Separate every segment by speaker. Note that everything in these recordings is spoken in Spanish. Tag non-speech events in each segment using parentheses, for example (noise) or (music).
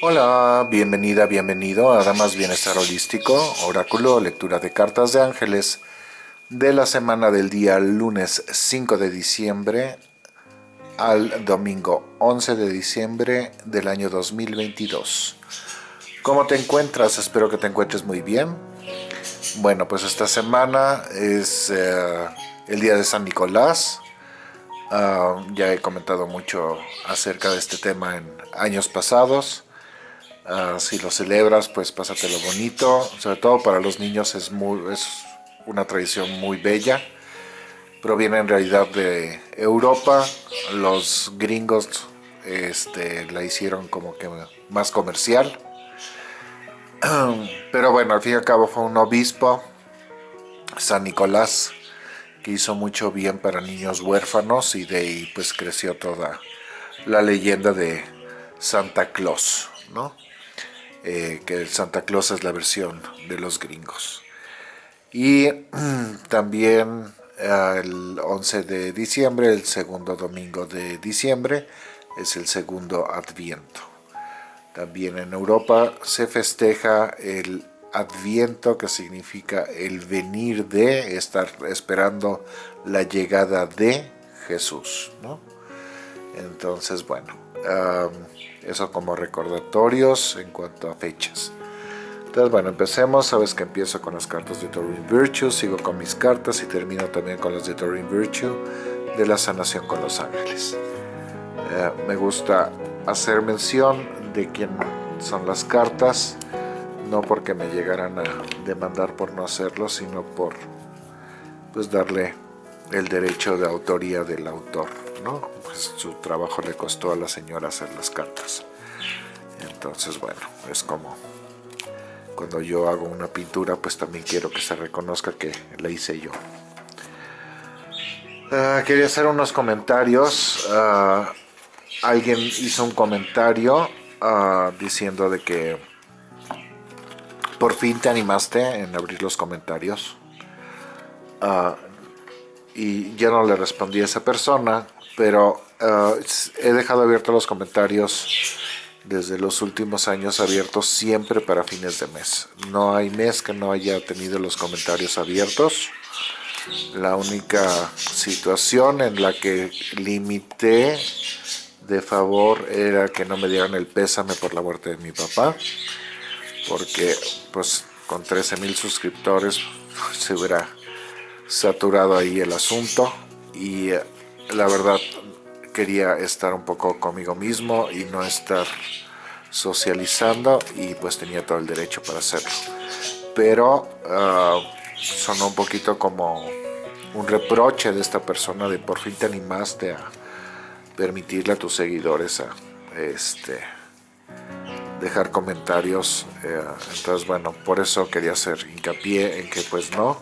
Speaker 1: Hola, bienvenida, bienvenido a Damas Bienestar Holístico, Oráculo, lectura de cartas de ángeles de la semana del día lunes 5 de diciembre al domingo 11 de diciembre del año 2022. ¿Cómo te encuentras? Espero que te encuentres muy bien. Bueno, pues esta semana es eh, el día de San Nicolás. Ah, ya he comentado mucho acerca de este tema en años pasados. Ah, si lo celebras, pues pásatelo bonito. Sobre todo para los niños es, muy, es una tradición muy bella. Proviene en realidad de Europa. Los gringos este, la hicieron como que más comercial. (clears throat) Pero bueno, al fin y al cabo fue un obispo, San Nicolás, que hizo mucho bien para niños huérfanos y de ahí pues creció toda la leyenda de Santa Claus, ¿no? Eh, que Santa Claus es la versión de los gringos. Y (clears throat) también eh, el 11 de diciembre, el segundo domingo de diciembre, es el segundo Adviento. También en Europa se festeja el Adviento, que significa el venir de, estar esperando la llegada de Jesús. Entonces, bueno, eso como recordatorios en cuanto a fechas. Entonces, bueno, empecemos. Sabes que empiezo con las cartas de Turing Virtue, sigo con mis cartas y termino también con las de Turing Virtue de la sanación con los ángeles. Eh, me gusta hacer mención de quién son las cartas, no porque me llegaran a demandar por no hacerlo, sino por pues darle el derecho de autoría del autor, Pues su trabajo le costó a la señora hacer las cartas. Entonces, bueno, es como cuando yo hago una pintura, pues también quiero que se reconozca que la hice yo. Ah, quería hacer unos comentarios. Ah, alguien hizo un comentario ah, diciendo de que por fin te animaste en abrir los comentarios y ya no le respondí a esa persona, pero uh, he dejado abiertos los comentarios desde los últimos años abiertos siempre para fines de mes. No hay mes que no haya tenido los comentarios abiertos. La única situación en la que limité de favor era que no me dieran el pésame por la muerte de mi papá, porque pues con 13 mil suscriptores se hubiera saturado ahí el asunto y eh, la verdad quería estar un poco conmigo mismo y no estar socializando y pues tenía todo el derecho para hacerlo. Pero uh, sonó un poquito como un reproche de esta persona de por fin te animaste a permitirle a tus seguidores a este dejar comentarios eh, entonces bueno por eso quería hacer hincapié en que pues no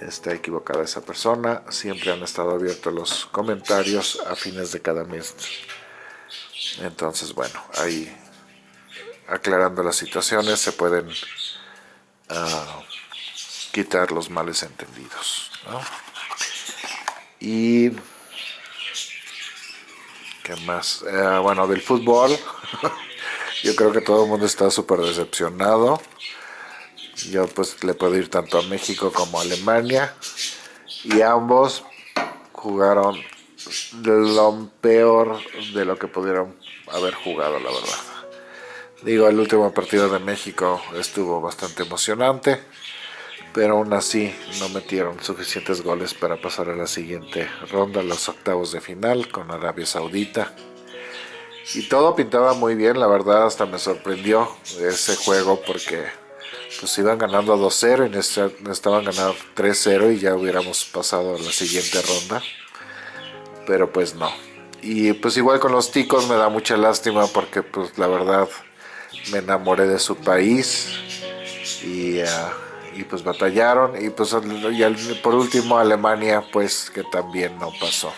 Speaker 1: está equivocada esa persona. Siempre han estado abiertos los comentarios a fines de cada mes. Entonces, bueno, ahí aclarando las situaciones se pueden ah, quitar los males entendidos. Y... ¿Qué más? Eh, bueno, del fútbol. (laughs) Yo creo que todo el mundo está súper decepcionado yo pues le puedo ir tanto a México como a Alemania y ambos jugaron lo peor de lo que pudieron haber jugado la verdad digo el último partido de México estuvo bastante emocionante pero aún así no metieron suficientes goles para pasar a la siguiente ronda, los octavos de final con Arabia Saudita. Y todo pintaba muy bien, la verdad hasta me sorprendió ese juego porque pues iban ganando 2-0 y necesitaban ganar 3-0 y ya hubiéramos pasado a la siguiente ronda. Pero pues no. Y pues igual con los ticos me da mucha lástima porque pues la verdad me enamoré de su país y, ah, y pues batallaron y pues y por último Alemania pues que también no pasó.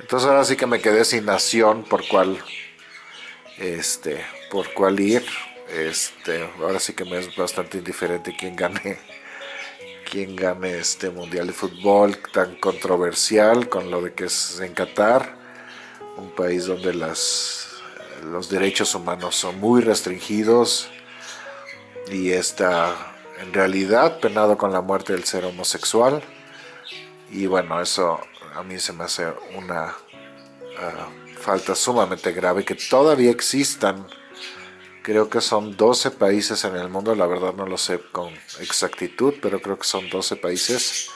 Speaker 1: Entonces ahora sí que me quedé sin nación por cuál este por cuál ir este, ahora sí que me es bastante indiferente quién gane quién gane este mundial de fútbol tan controversial con lo de que es en Qatar, un país donde las los derechos humanos son muy restringidos y está en realidad penado con la muerte del ser homosexual. Y bueno, eso a mí se me hace una ah, falta sumamente grave que todavía existan creo que son 12 países en el mundo, la verdad no lo sé con exactitud, pero creo que son 12 países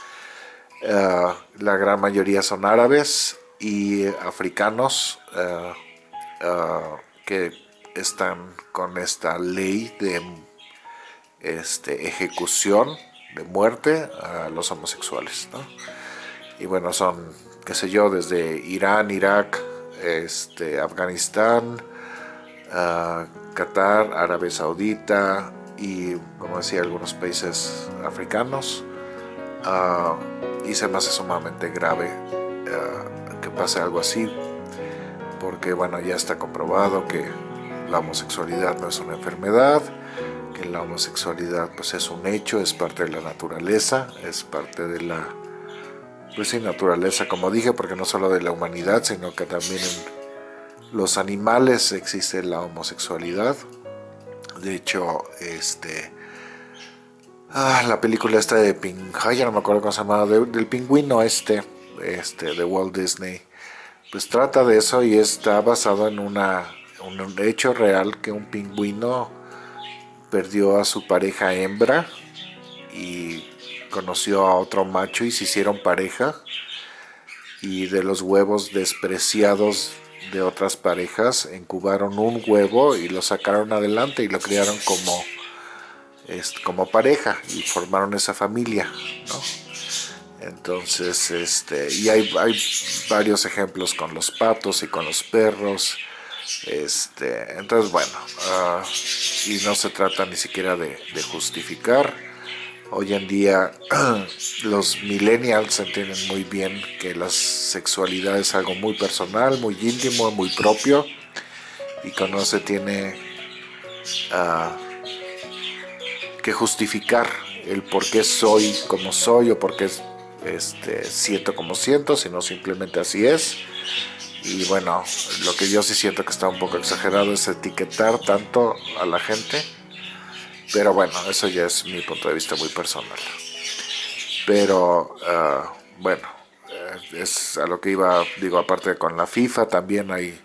Speaker 1: ah, la gran mayoría son árabes y africanos ah, que están con esta ley de este, ejecución de muerte a los homosexuales. Y bueno, son, qué sé yo, desde Irán, Irak, este, Afganistán, Qatar, Arabia Saudita y, como decía, algunos países africanos. Ah, y se me hace sumamente grave ah, que pase algo así, porque bueno, ya está comprobado que la homosexualidad no es una enfermedad, que la homosexualidad pues es un hecho, es parte de la naturaleza, es parte de la pues sí, naturaleza, como dije, porque no solo de la humanidad, sino que también en los animales existe la homosexualidad. De hecho, este... Ah, la película esta de Ping... ya no me acuerdo cómo se llama, del pingüino este, este, de Walt Disney. Pues trata de eso y está basado en una, un hecho real que un pingüino perdió a su pareja hembra y conoció a otro macho y se hicieron pareja y de los huevos despreciados de otras parejas incubaron un huevo y lo sacaron adelante y lo criaron como, como pareja y formaron esa familia, Entonces, este, y hay, hay varios ejemplos con los patos y con los perros, este, entonces bueno, ah, y no se trata ni siquiera de, justificar. Hoy en día (clears throat) los millennials entienden muy bien que la sexualidad es algo muy personal, muy íntimo, muy propio y que no se tiene ah, que justificar el por qué soy como soy o por qué este, siento como siento, sino simplemente así es. Y bueno, lo que yo sí siento que está un poco exagerado es etiquetar tanto a la gente, pero bueno, eso ya es mi punto de vista muy personal. Pero ah, bueno, eh, es a lo que iba, digo, aparte con la FIFA también hay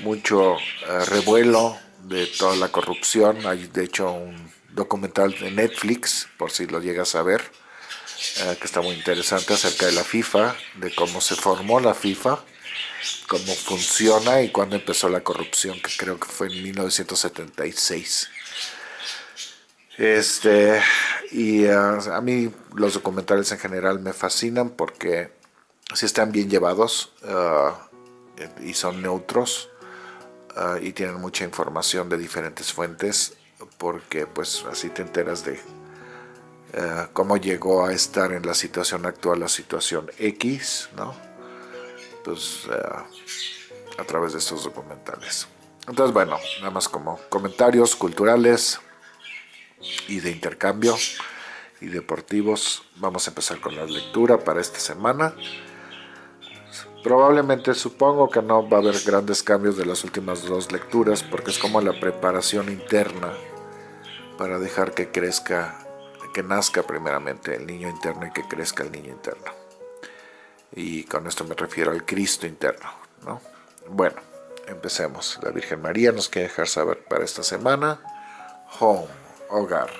Speaker 1: mucho eh, revuelo de toda la corrupción, hay de hecho un documental de Netflix, por si lo llegas a ver, eh, que está muy interesante acerca de la FIFA, de cómo se formó la FIFA, cómo funciona y cuándo empezó la corrupción, que creo que fue en 1976. Este, y ah, a mí los documentales en general me fascinan porque si están bien llevados ah, y son neutros ah, y tienen mucha información de diferentes fuentes porque pues así te enteras de cómo llegó a estar en la situación actual, la situación X, ¿no? pues, eh, a través de estos documentales. Entonces, bueno, nada más como comentarios culturales y de intercambio y deportivos. Vamos a empezar con la lectura para esta semana. Probablemente supongo que no va a haber grandes cambios de las últimas dos lecturas porque es como la preparación interna para dejar que crezca, que nazca primeramente el niño interno y que crezca el niño interno y con esto me refiero al Cristo interno. ¿no? Bueno, empecemos. La Virgen María nos quiere dejar saber para esta semana. Home, hogar.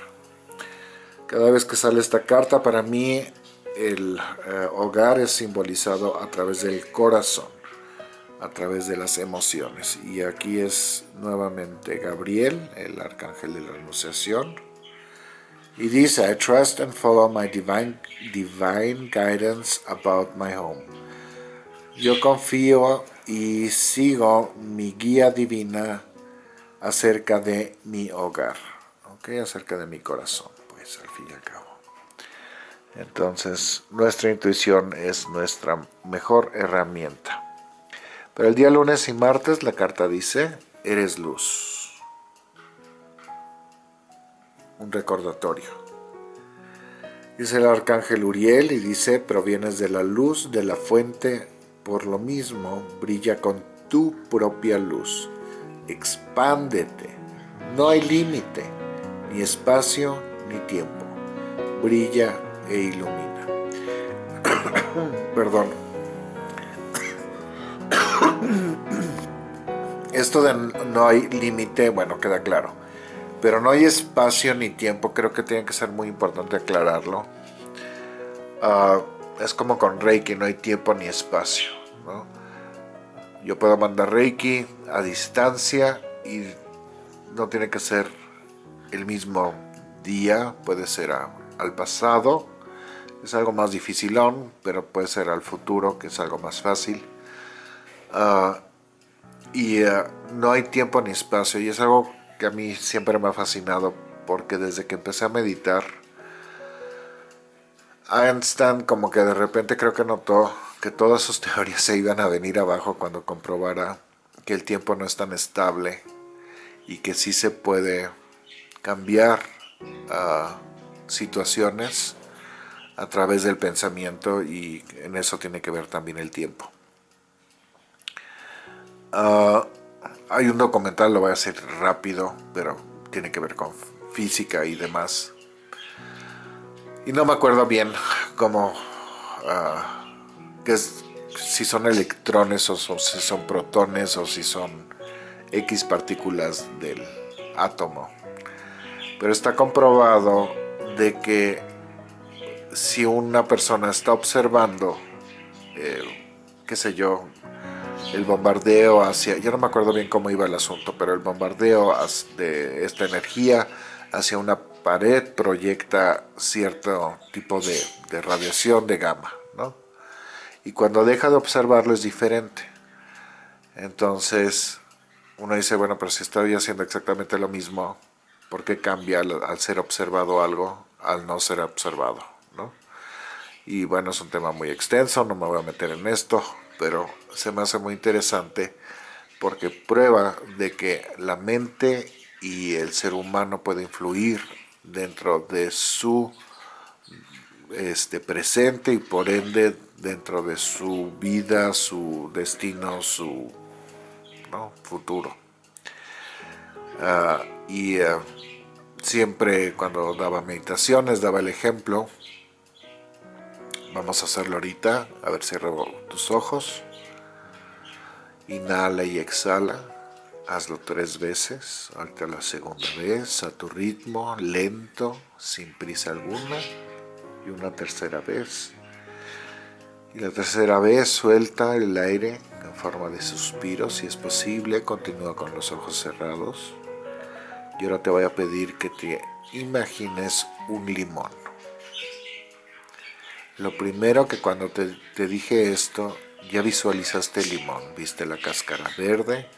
Speaker 1: Cada vez que sale esta carta, para mí el eh, hogar es simbolizado a través del corazón, a través de las emociones. Y aquí es nuevamente Gabriel, el arcángel de la Anunciación, y dice, I trust and follow my divine, divine guidance about my home. Yo confío y sigo mi guía divina acerca de mi hogar, ¿ok? Acerca de mi corazón, pues al fin y al cabo. Entonces, nuestra intuición es nuestra mejor herramienta. Pero el día lunes y martes la carta dice, eres luz. un recordatorio. Dice el arcángel Uriel y dice, provienes de la luz de la fuente, por lo mismo brilla con tu propia luz. expándete. No hay límite, ni espacio ni tiempo. Brilla e ilumina. (coughs) Perdón. (coughs) Esto de no hay límite, bueno, queda claro. Pero no hay espacio ni tiempo, creo que tiene que ser muy importante aclararlo. Ah, es como con Reiki, no hay tiempo ni espacio. Yo puedo mandar Reiki a distancia y no tiene que ser el mismo día, puede ser al pasado, es algo más dificilón, pero puede ser al futuro, que es algo más fácil. Ah, y ah, no hay tiempo ni espacio, y es algo que a mí siempre me ha fascinado, porque desde que empecé a meditar, Einstein como que de repente creo que notó que todas sus teorías se iban a venir abajo cuando comprobara que el tiempo no es tan estable y que sí se puede cambiar uh, situaciones a través del pensamiento y en eso tiene que ver también el tiempo. Uh, hay un documental, lo voy a hacer rápido, pero tiene que ver con física y demás. Y no me acuerdo bien cómo... Uh, que es, si son electrones o, si son protones o si son X partículas del átomo. Pero está comprobado de que si una persona está observando, eh, qué sé yo, el bombardeo hacia, yo no me acuerdo bien cómo iba el asunto, pero el bombardeo de esta energía hacia una pared proyecta cierto tipo de, de radiación de gamma, ¿no? y cuando deja de observarlo es diferente. Entonces uno dice, bueno, pero si estoy haciendo exactamente lo mismo, ¿por qué cambia al, ser observado algo al no ser observado? ¿no? Y bueno, es un tema muy extenso, no me voy a meter en esto, pero se me hace muy interesante porque prueba de que la mente y el ser humano puede influir dentro de su este, presente y por ende dentro de su vida, su destino, su futuro. Ah, y ah, siempre cuando daba meditaciones daba el ejemplo. Vamos a hacerlo ahorita, a ver, cierra tus ojos. Inhala y exhala. Hazlo tres veces, ahorita la segunda vez, a tu ritmo, lento, sin prisa alguna. Y una tercera vez. Y la tercera vez suelta el aire en forma de suspiro, si es posible, continúa con los ojos cerrados. Y ahora te voy a pedir que te imagines un limón. Lo primero que cuando te, te dije esto, ya visualizaste el limón, viste la cáscara verde,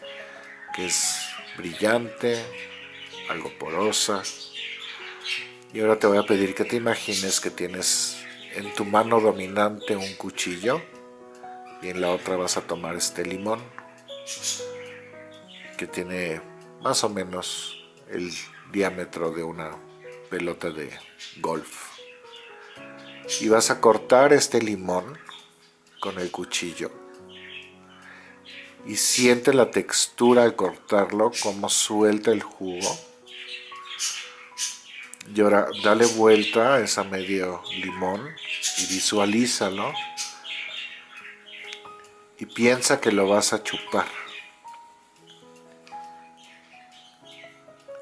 Speaker 1: que es brillante, algo porosa. Y ahora te voy a pedir que te imagines que tienes en tu mano dominante un cuchillo y en la otra vas a tomar este limón que tiene más o menos el diámetro de una pelota de golf y vas a cortar este limón con el cuchillo y siente la textura al cortarlo como suelta el jugo y ahora dale vuelta a esa medio limón y visualízalo. Y piensa que lo vas a chupar.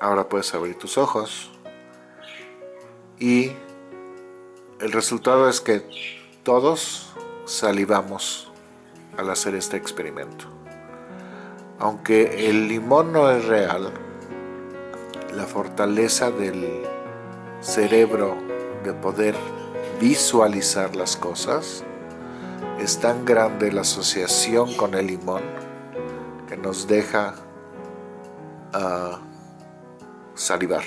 Speaker 1: Ahora puedes abrir tus ojos. Y el resultado es que todos salivamos al hacer este experimento. Aunque el limón no es real, la fortaleza del cerebro de poder visualizar las cosas, es tan grande la asociación con el limón que nos deja uh, salivar.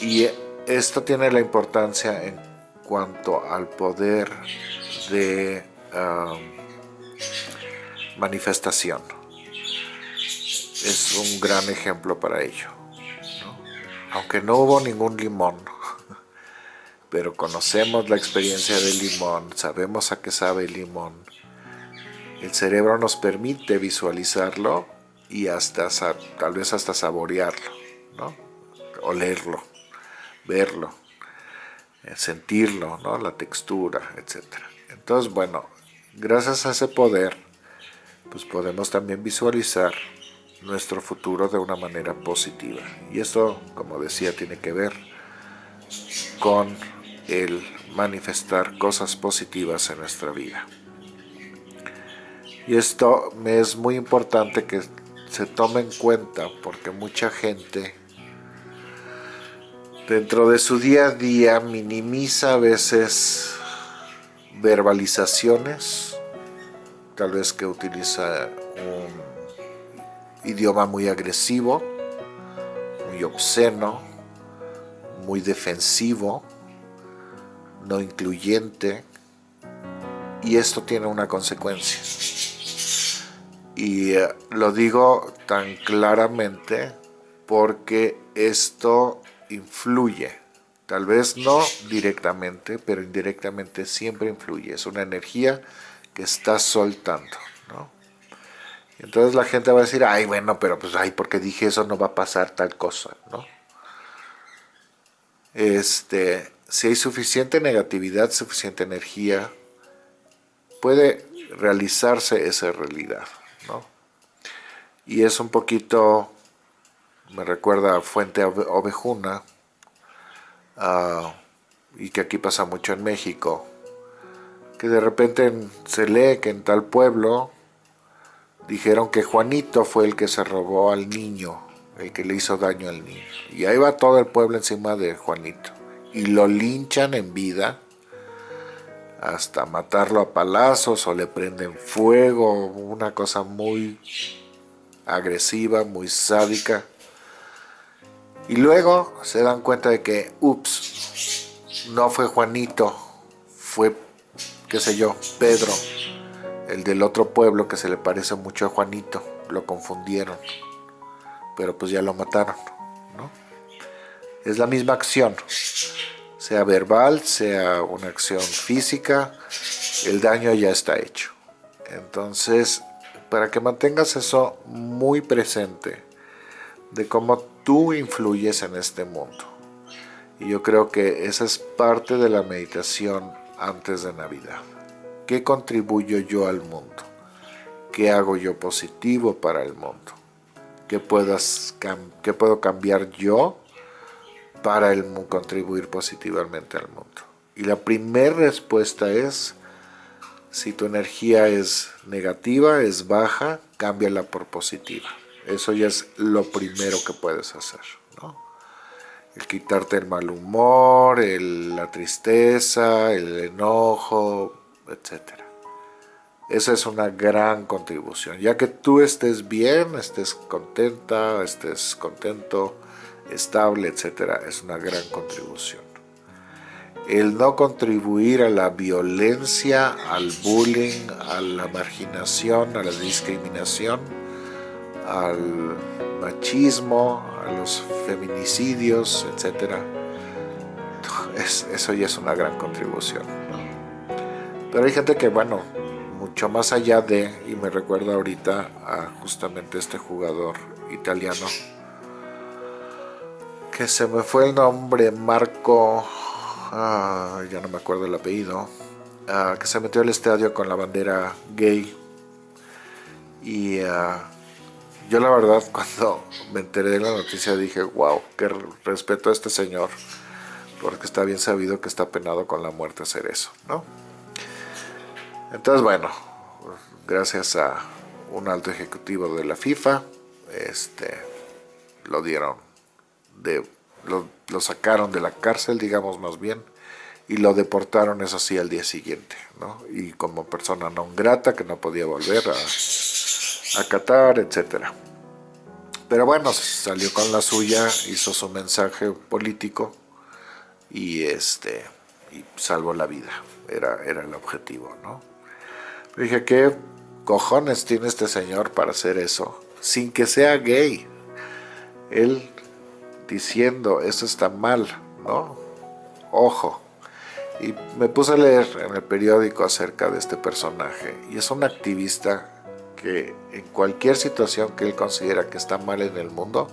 Speaker 1: Y esto tiene la importancia en cuanto al poder de manifestación. Es un gran ejemplo para ello aunque no hubo ningún limón, (laughs) pero conocemos la experiencia del limón, sabemos a qué sabe el limón, el cerebro nos permite visualizarlo y hasta tal vez hasta saborearlo. Olerlo, verlo, eh, sentirlo, ¿no? la textura, etc. Entonces, bueno, gracias a ese poder, pues podemos también visualizar nuestro futuro de una manera positiva. Y esto, como decía, tiene que ver con el manifestar cosas positivas en nuestra vida. Y esto es muy importante que se tome en cuenta porque mucha gente dentro de su día a día minimiza a veces verbalizaciones, tal vez que utiliza un idioma muy agresivo, muy obsceno, muy defensivo, no incluyente, y esto tiene una consecuencia. Y eh, lo digo tan claramente porque esto influye, tal vez no directamente, pero indirectamente siempre influye. Es una energía que estás soltando, ¿no? Entonces la gente va a decir, ay, bueno, pero pues, ay, porque dije eso no va a pasar tal cosa, ¿no? Este, si hay suficiente negatividad, suficiente energía, puede realizarse esa realidad, ¿no? Y es un poquito me recuerda a Fuente Ovejuna, uh, y que aquí pasa mucho en México, que de repente se lee que en tal pueblo dijeron que Juanito fue el que se robó al niño, el que le hizo daño al niño. Y ahí va todo el pueblo encima de Juanito. Y lo linchan en vida hasta matarlo a palazos o le prenden fuego, una cosa muy agresiva, muy sádica. Y luego se dan cuenta de que, ups, no fue Juanito, fue, qué sé yo, Pedro, el del otro pueblo que se le parece mucho a Juanito, lo confundieron, pero pues ya lo mataron, ¿no? Es la misma acción, sea verbal, sea una acción física, el daño ya está hecho. Entonces, para que mantengas eso muy presente, de cómo tú influyes en este mundo. Y yo creo que esa es parte de la meditación antes de Navidad. ¿Qué contribuyo yo al mundo? ¿Qué hago yo positivo para el mundo? ¿Qué, puedo cambiar yo para contribuir positivamente al mundo? Y la primera respuesta es, si tu energía es negativa, es baja, cámbiala por positiva. Eso ya es lo primero que puedes hacer, ¿no? El quitarte el mal humor, la tristeza, el enojo, etc. Esa es una gran contribución. Ya que tú estés bien, estés contenta, estés contento, estable, etc. Es una gran contribución. El no contribuir a la violencia, al bullying, a la marginación, a la discriminación, al machismo, a los feminicidios, etc. eso ya es una gran contribución. Pero hay gente que, bueno, mucho más allá de, y me recuerda ahorita a justamente este jugador italiano, que se me fue el nombre, Marco, ah, ya no me acuerdo el apellido, ah, que se metió al estadio con la bandera gay y ah, yo la verdad (laughs) cuando me enteré de la noticia dije, wow, qué respeto a este señor, porque está bien sabido que está penado con la muerte hacer eso, ¿no? Entonces, bueno, gracias a un alto ejecutivo de la FIFA, este, lo dieron, de, lo, sacaron de la cárcel, digamos más bien, y lo deportaron, eso sí, al día siguiente, ¿no? Y como persona no grata que no podía volver a a Qatar, etcétera. Pero bueno, salió con la suya, hizo su mensaje político y este y salvó la vida. Era, era el objetivo, ¿no? Dije, ¿qué cojones tiene este señor para hacer eso? Sin que sea gay. Él diciendo, eso está mal, ¿no? Ojo. Y me puse a leer en el periódico acerca de este personaje. Y es un activista que en cualquier situación que él considera que está mal en el mundo,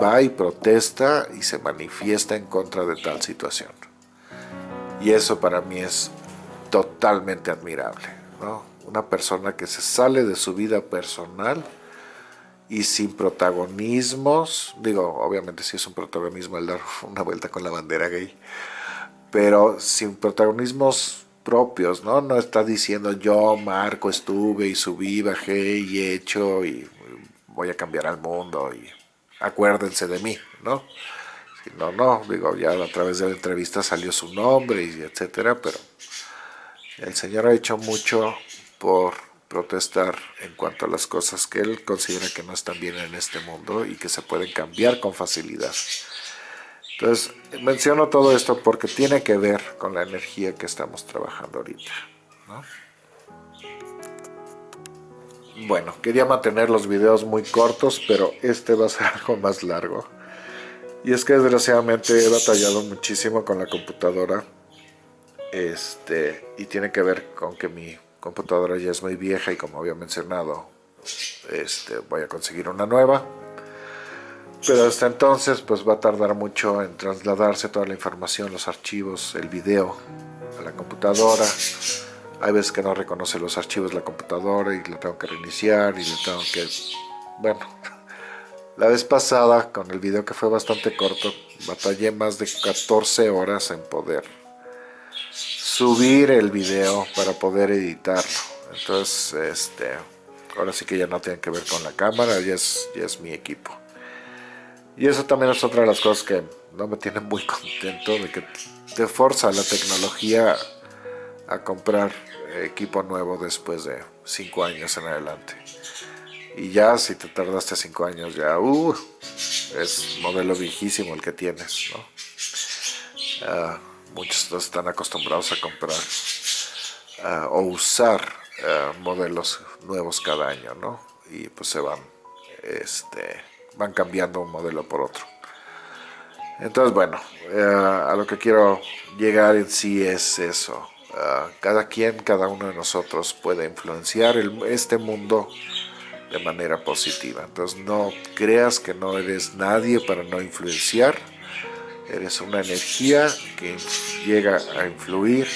Speaker 1: va y protesta y se manifiesta en contra de tal situación. Y eso para mí es totalmente admirable, ¿no? Una persona que se sale de su vida personal y sin protagonismos, digo, obviamente sí es un protagonismo el dar (laughs) una vuelta con la bandera gay, pero sin protagonismos propios, ¿no? No está diciendo yo, Marco, estuve y subí, bajé y he hecho y voy a cambiar al mundo y acuérdense de mí, ¿no? No, no, digo, ya a través de la entrevista salió su nombre y etcétera, pero el Señor ha hecho mucho por protestar en cuanto a las cosas que él considera que no están bien en este mundo y que se pueden cambiar con facilidad. Entonces, menciono todo esto porque tiene que ver con la energía que estamos trabajando ahorita. Bueno, quería mantener los videos muy cortos, pero este va a ser (laughs) algo más largo. Y es que desgraciadamente he batallado muchísimo con la computadora. Este, y tiene que ver con que mi computadora ya es muy vieja y como había mencionado, este, voy a conseguir una nueva pero hasta entonces pues va a tardar mucho en trasladarse toda la información, los archivos, el video a la computadora. Hay veces que no reconoce los archivos de la computadora y le tengo que reiniciar y le tengo que... Bueno, (laughs) la vez pasada con el video que fue bastante corto, batallé más de 14 horas en poder subir el video para poder editarlo. Entonces, este, ahora sí que ya no tiene que ver con la cámara, ya es, ya es mi equipo. Y eso también es otra de las cosas que no me tiene muy contento, de que te forza la tecnología a comprar equipo nuevo después de 5 años en adelante. Y ya si te tardaste 5 años, ya uh, es modelo viejísimo el que tienes. ¿no? Uh, muchos están acostumbrados a comprar uh, o usar ah, modelos nuevos cada año, ¿no? Y pues se van este, van cambiando un modelo por otro. Entonces, bueno, eh, a lo que quiero llegar en sí es eso. Eh, cada quien, cada uno de nosotros puede influenciar este mundo de manera positiva. Entonces, no creas que no eres nadie para no influenciar. Eres una energía que llega a influir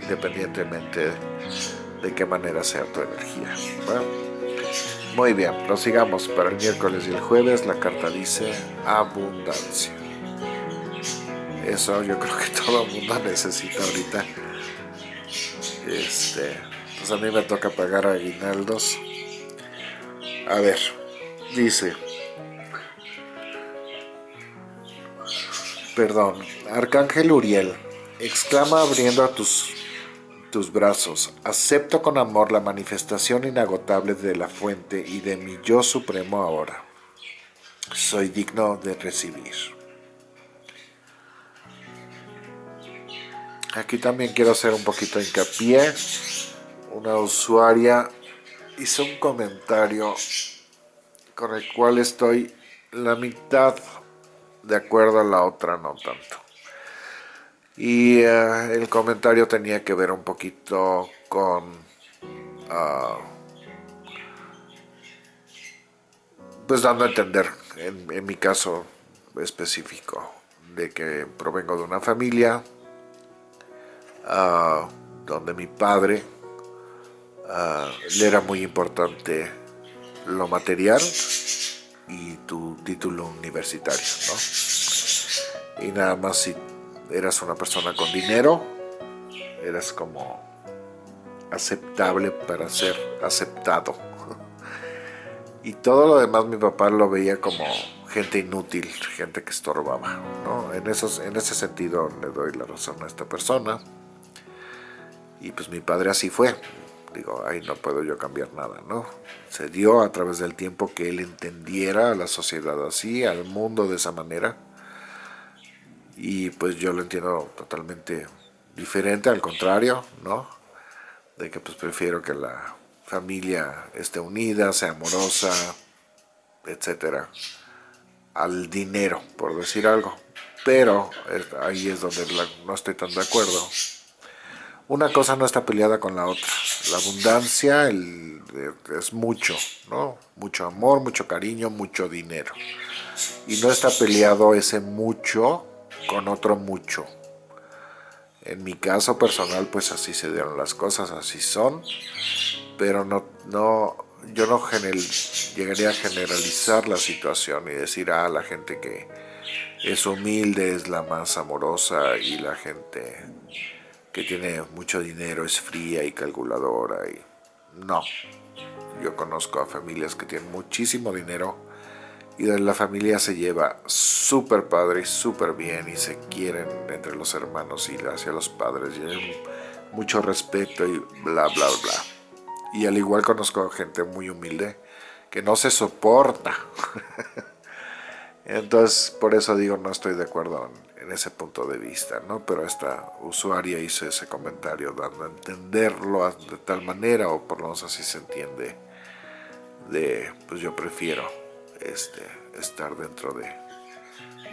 Speaker 1: independientemente de qué manera sea tu energía. Muy bien, prosigamos para el miércoles y el jueves. La carta dice abundancia. Eso yo creo que todo el mundo necesita ahorita. Este, pues a mí me toca pagar aguinaldos. A ver, dice. Perdón, Arcángel Uriel, exclama abriendo a tus tus brazos, acepto con amor la manifestación inagotable de la fuente y de mi yo supremo ahora. Soy digno de recibir. Aquí también quiero hacer un poquito de hincapié. Una usuaria hizo un comentario con el cual estoy la mitad de acuerdo a la otra no tanto. Y eh, el comentario tenía que ver un poquito con... Ah, pues dando a entender, en, mi caso específico, de que provengo de una familia ah, donde mi padre ah, le era muy importante lo material y tu título universitario, ¿no? Y nada más si eras una persona con dinero, eras como aceptable para ser aceptado. Y todo lo demás mi papá lo veía como gente inútil, gente que estorbaba. ¿no? En, esos, en ese sentido le doy la razón a esta persona. Y pues mi padre así fue. Digo, ahí no puedo yo cambiar nada, ¿no? Se dio a través del tiempo que él entendiera a la sociedad así, al mundo de esa manera y pues yo lo entiendo totalmente diferente, al contrario, ¿no? De que pues prefiero que la familia esté unida, sea amorosa, etcétera, al dinero, por decir algo. Pero ahí es donde no estoy tan de acuerdo, una cosa no está peleada con la otra. La abundancia es mucho, ¿no? Mucho amor, mucho cariño, mucho dinero. Y no está peleado ese mucho con otro mucho. En mi caso personal, pues así se dieron las cosas, así son. Pero no, no, yo no llegaría a generalizar la situación y decir, ah, la gente que es humilde es la más amorosa y la gente que tiene mucho dinero es fría y calculadora. Y... No, yo conozco a familias que tienen muchísimo dinero y la familia se lleva súper padre y súper bien y se quieren entre los hermanos y hacia los padres y mucho respeto y bla bla bla. Y al igual conozco gente muy humilde que no se soporta. (laughs) Entonces, por eso digo, no estoy de acuerdo en, ese punto de vista, ¿no? Pero esta usuaria hizo ese comentario dando a entenderlo de tal manera, o por lo menos así se entiende, de, pues yo prefiero este, estar dentro de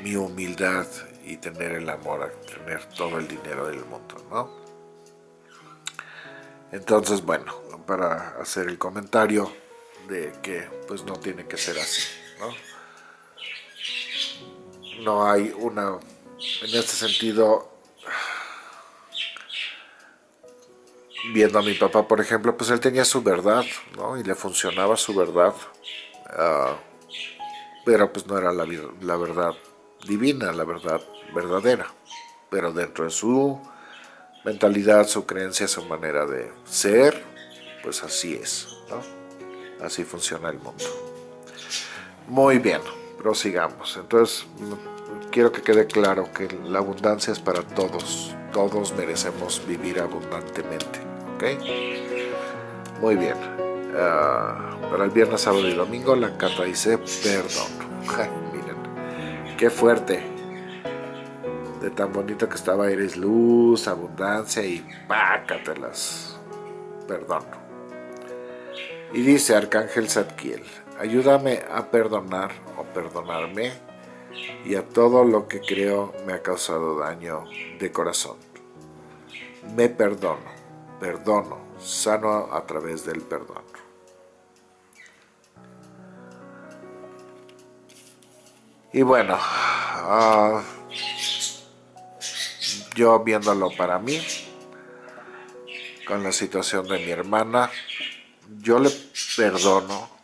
Speaker 1: mi humildad y tener el amor a tener todo el dinero del mundo, ¿no? Entonces, bueno, para hacer el comentario de que pues no tiene que ser así, ¿no? no hay una, en este sentido, viendo a mi papá, por ejemplo, pues él tenía su verdad, ¿no? Y le funcionaba su verdad, ah, pero pues no era la, verdad divina, la verdad verdadera, pero dentro de su mentalidad, su creencia, su manera de ser, pues así es, ¿no? Así funciona el mundo. Muy bien prosigamos. Entonces, quiero que quede claro que la abundancia es para todos. Todos merecemos vivir abundantemente. ¿Ok? Muy bien. Ah, para el viernes, sábado y domingo, la carta dice perdón. (laughs) miren, qué fuerte. De tan bonito que estaba, eres luz, abundancia y pácatelas. Perdón. Y dice Arcángel Zadkiel, ayúdame a perdonar o perdonarme y a todo lo que creo me ha causado daño de corazón. Me perdono, perdono, sano a través del perdón. Y bueno, ah, yo viéndolo para mí, con la situación de mi hermana, yo le perdono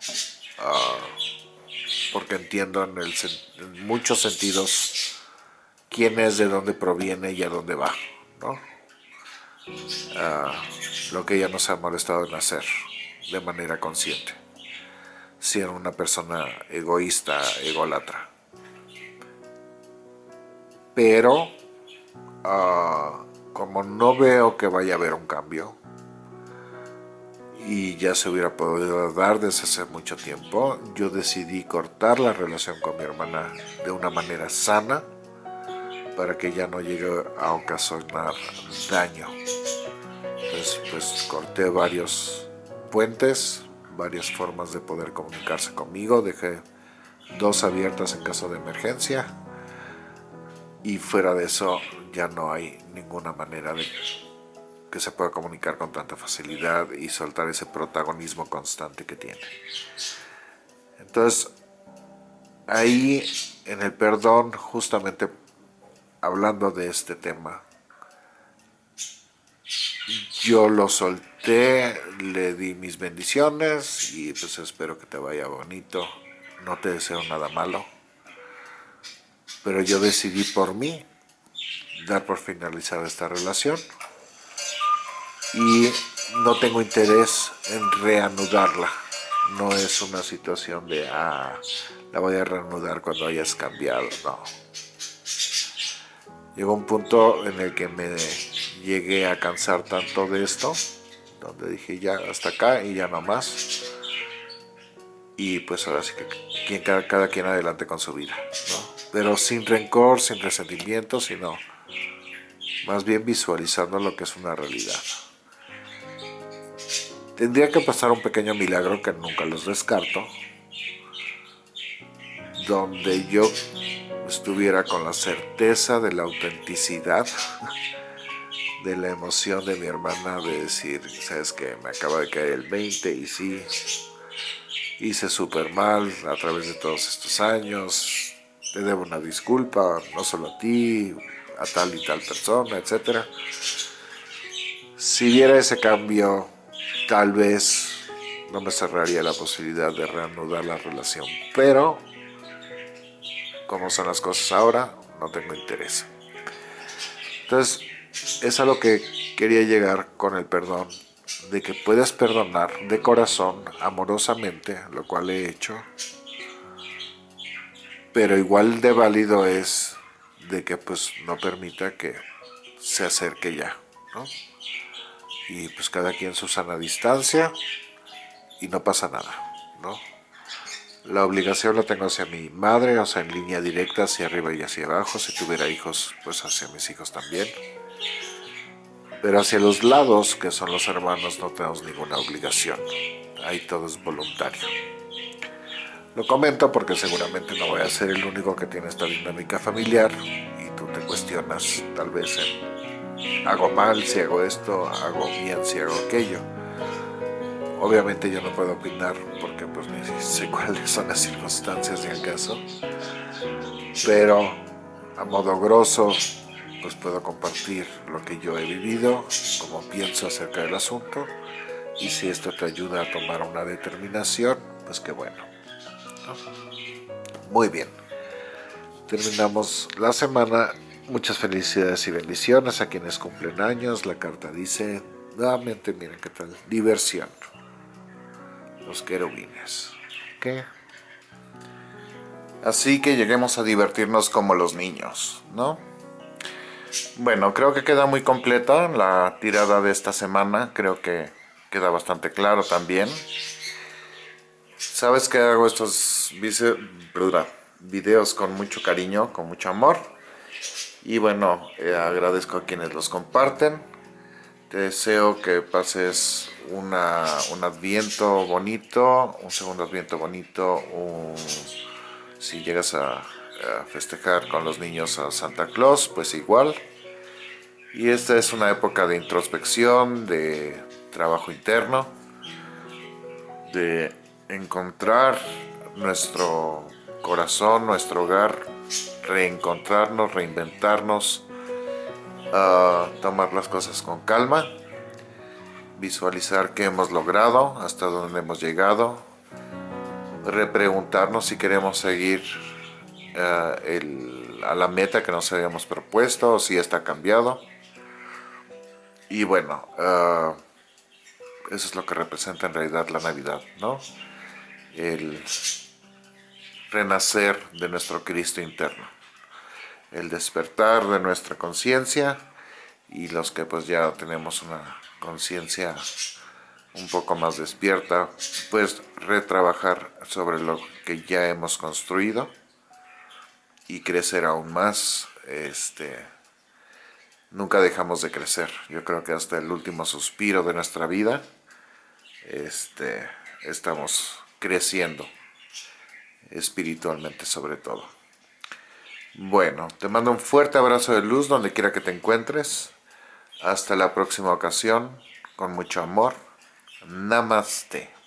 Speaker 1: Ah, porque entiendo en, muchos sentidos quién es, de dónde proviene y a dónde va, ¿no? Ah, lo que ella nos ha molestado en hacer de manera consciente, siendo una persona egoísta, ególatra. Pero, ah, como no veo que vaya a haber un cambio, y ya se hubiera podido dar desde hace mucho tiempo. Yo decidí cortar la relación con mi hermana de una manera sana para que ya no llegue a ocasionar daño. Entonces pues corté varios puentes, varias formas de poder comunicarse conmigo, dejé dos abiertas en caso de emergencia y fuera de eso ya no hay ninguna manera de que se pueda comunicar con tanta facilidad y soltar ese protagonismo constante que tiene. Entonces, ahí en el perdón, justamente hablando de este tema, yo lo solté, le di mis bendiciones y pues espero que te vaya bonito, no te deseo nada malo, pero yo decidí por mí dar por finalizada esta relación y no tengo interés en reanudarla. No es una situación de, ah, la voy a reanudar cuando hayas cambiado, no. Llegó un punto en el que me llegué a cansar tanto de esto, donde dije ya hasta acá y ya no más. Y pues ahora sí que cada, cada quien adelante con su vida, Pero sin rencor, sin resentimiento, sino más bien visualizando lo que es una realidad. Tendría que pasar un pequeño milagro que nunca los descarto, donde yo estuviera con la certeza de la autenticidad (laughs) de la emoción de mi hermana de decir, sabes que me acaba de caer el 20 y sí, hice súper mal a través de todos estos años, te debo una disculpa, no solo a ti, a tal y tal persona, etc. Si viera ese cambio, tal vez no me cerraría la posibilidad de reanudar la relación, pero como son las cosas ahora, no tengo interés. Entonces, es a lo que quería llegar con el perdón, de que puedes perdonar de corazón, amorosamente, lo cual he hecho, pero igual de válido es de que pues no permita que se acerque ya, ¿no? Y pues cada quien su sana distancia y no pasa nada, ¿no? La obligación la tengo hacia mi madre, o sea, en línea directa, hacia arriba y hacia abajo. Si tuviera hijos, pues hacia mis hijos también. Pero hacia los lados, que son los hermanos, no tenemos ninguna obligación. Ahí todo es voluntario. Lo comento porque seguramente no voy a ser el único que tiene esta dinámica familiar y tú te cuestionas tal vez en hago mal si hago esto, hago bien si hago aquello. Obviamente yo no puedo opinar porque pues ni sé cuáles son las circunstancias de acaso, pero a modo grosso pues puedo compartir lo que yo he vivido, como pienso acerca del asunto y si esto te ayuda a tomar una determinación, pues qué bueno. Muy bien, terminamos la semana. Muchas felicidades y bendiciones a quienes cumplen años. La carta dice, nuevamente miren qué tal, diversión los querubines. ¿Qué? Así que lleguemos a divertirnos como los niños, ¿no? Bueno, creo que queda muy completa la tirada de esta semana. Creo que queda bastante claro también. Sabes que hago estos videos con mucho cariño, con mucho amor. Y bueno, eh, agradezco a quienes los comparten. Te deseo que pases una, un adviento bonito, un segundo adviento bonito, si llegas a, festejar con los niños a Santa Claus, pues igual. Y esta es una época de introspección, de trabajo interno, de encontrar nuestro corazón, nuestro hogar, reencontrarnos, reinventarnos, tomar las cosas con calma visualizar qué hemos logrado, hasta dónde hemos llegado, repreguntarnos si queremos seguir eh, a la meta que nos habíamos propuesto o si está cambiado. Y bueno, eh, eso es lo que representa en realidad la Navidad, ¿no? El renacer de nuestro Cristo interno, el despertar de nuestra conciencia y los que pues ya tenemos una conciencia un poco más despierta, pues retrabajar sobre lo que ya hemos construido y crecer aún más. Este, nunca dejamos de crecer. Yo creo que hasta el último suspiro de nuestra vida este, estamos creciendo espiritualmente sobre todo. Bueno, te mando un fuerte abrazo de luz donde quiera que te encuentres. Hasta la próxima ocasión, con mucho amor. Namaste.